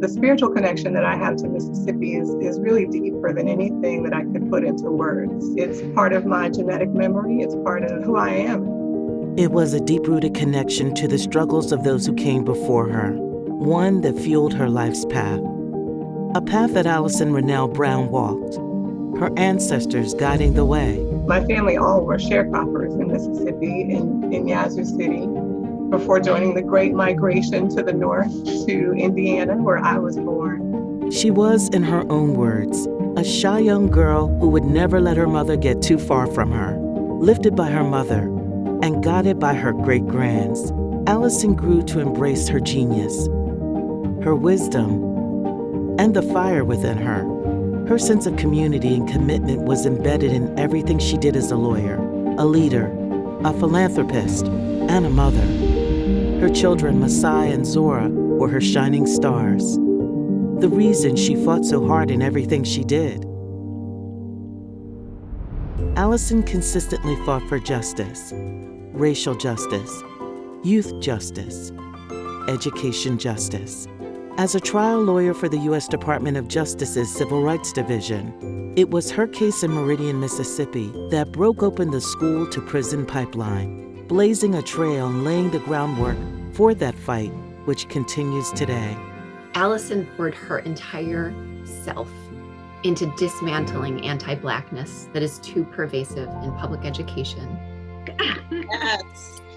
The spiritual connection that I have to Mississippi is, is really deeper than anything that I could put into words. It's part of my genetic memory, it's part of who I am. It was a deep rooted connection to the struggles of those who came before her, one that fueled her life's path. A path that Allison Rennell Brown walked, her ancestors guiding the way. My family all were sharecroppers in Mississippi, in, in Yazoo City, before joining the Great Migration to the north to Indiana, where I was born. She was, in her own words, a shy young girl who would never let her mother get too far from her. Lifted by her mother and guided by her great grands, Allison grew to embrace her genius, her wisdom, and the fire within her. Her sense of community and commitment was embedded in everything she did as a lawyer, a leader, a philanthropist, and a mother. Her children, Masai and Zora, were her shining stars. The reason she fought so hard in everything she did. Allison consistently fought for justice, racial justice, youth justice, education justice. As a trial lawyer for the U.S. Department of Justice's Civil Rights Division, it was her case in Meridian, Mississippi that broke open the school to prison pipeline, blazing a trail and laying the groundwork for that fight, which continues today. Allison poured her entire self into dismantling anti Blackness that is too pervasive in public education. Yes.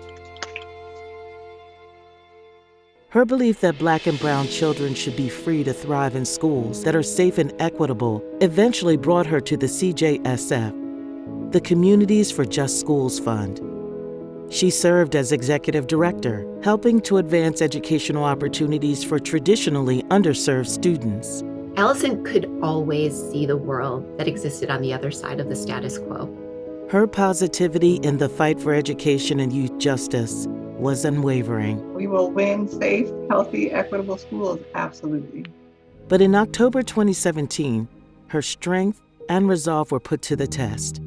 Her belief that black and brown children should be free to thrive in schools that are safe and equitable eventually brought her to the CJSF, the Communities for Just Schools Fund. She served as executive director, helping to advance educational opportunities for traditionally underserved students. Allison could always see the world that existed on the other side of the status quo. Her positivity in the fight for education and youth justice was unwavering. We will win safe, healthy, equitable schools, absolutely. But in October 2017, her strength and resolve were put to the test.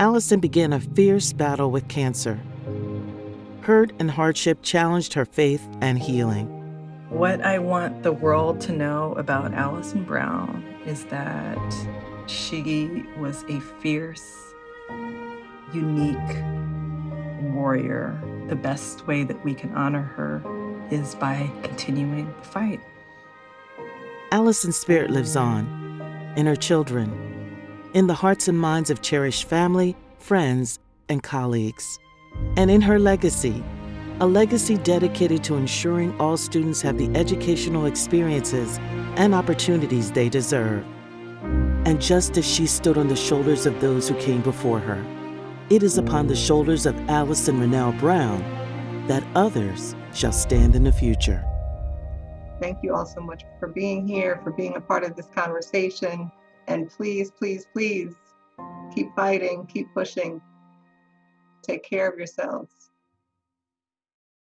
Allison began a fierce battle with cancer. Hurt and hardship challenged her faith and healing. What I want the world to know about Allison Brown is that she was a fierce, unique warrior. The best way that we can honor her is by continuing the fight. Allison's spirit lives on in her children, in the hearts and minds of cherished family, friends, and colleagues, and in her legacy, a legacy dedicated to ensuring all students have the educational experiences and opportunities they deserve. And just as she stood on the shoulders of those who came before her, it is upon the shoulders of Allison Rennell Brown that others shall stand in the future. Thank you all so much for being here, for being a part of this conversation. And please, please, please keep fighting, keep pushing. Take care of yourselves.